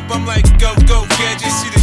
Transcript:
up, I'm like, go, go, gadget. See the